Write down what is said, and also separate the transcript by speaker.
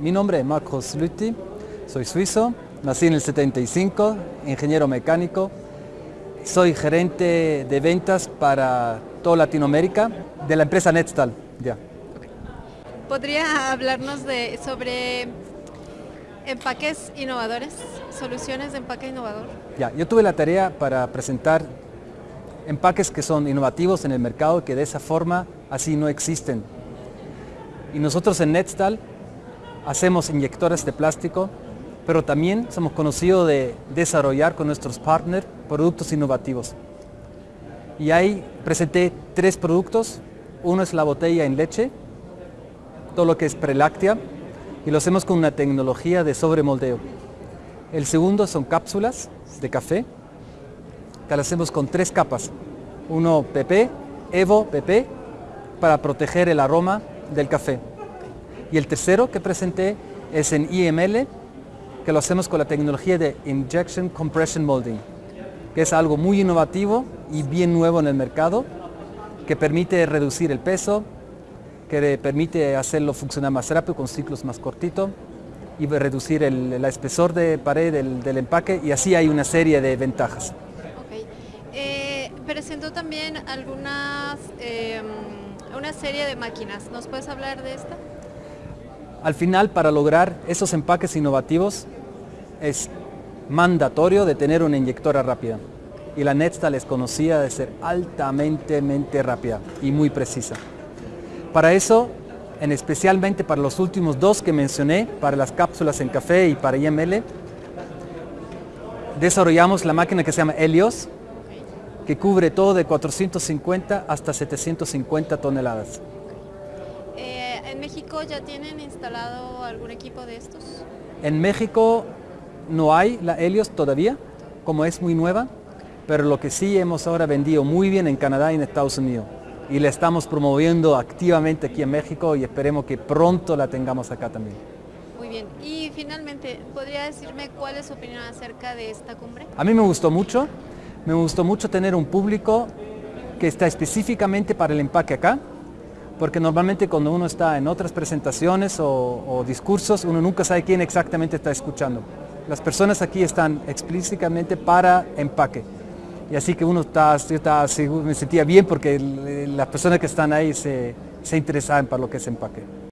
Speaker 1: Mi nombre es Marcos Lutti, soy suizo, nací en el 75, ingeniero mecánico, soy gerente de ventas para toda Latinoamérica de la empresa Netstal. Ya.
Speaker 2: ¿Podría hablarnos de, sobre empaques innovadores, soluciones de empaque innovador?
Speaker 1: Ya, yo tuve la tarea para presentar empaques que son innovativos en el mercado que de esa forma así no existen. Y nosotros en Netstal hacemos inyectores de plástico, pero también somos conocidos de desarrollar con nuestros partners productos innovativos. Y ahí presenté tres productos. Uno es la botella en leche, todo lo que es preláctea, y lo hacemos con una tecnología de sobremoldeo. El segundo son cápsulas de café, que lo hacemos con tres capas. Uno PP, Evo PP, para proteger el aroma del café. Y el tercero que presenté es en IML, que lo hacemos con la tecnología de Injection Compression Molding, que es algo muy innovativo y bien nuevo en el mercado, que permite reducir el peso, que permite hacerlo funcionar más rápido con ciclos más cortitos y reducir el, espesor de pared del, empaque y así hay una serie de ventajas.
Speaker 2: Okay. Eh, presentó también algunas, em, una serie de máquinas, ¿nos puedes hablar de esta?
Speaker 1: Al final, para lograr esos empaques innovativos, es mandatorio de tener una inyectora rápida. Y la Netstal es conocida de ser altamente rápida y muy precisa. Para eso, en especialmente para los últimos dos que mencioné, para las cápsulas en café y para IML, desarrollamos la máquina que se llama Helios, que cubre todo de 450 hasta 750 toneladas.
Speaker 2: ¿En México ya tienen instalado algún equipo de estos?
Speaker 1: En México no hay la Helios todavía, como es muy nueva, pero lo que sí hemos ahora vendido muy bien en Canadá y en Estados Unidos. Y la estamos promoviendo activamente aquí en México y esperemos que pronto la tengamos acá también.
Speaker 2: Muy bien. Y finalmente, ¿podría decirme cuál es su opinión acerca de esta cumbre?
Speaker 1: A mí me gustó mucho. Me gustó mucho tener un público que está específicamente para el empaque acá porque normalmente cuando uno está en otras presentaciones o, discursos, uno nunca sabe quién exactamente está escuchando. Las personas aquí están explícitamente para empaque. Y así que uno está, está me sentía bien porque las personas que están ahí se, se interesaban para lo que es empaque.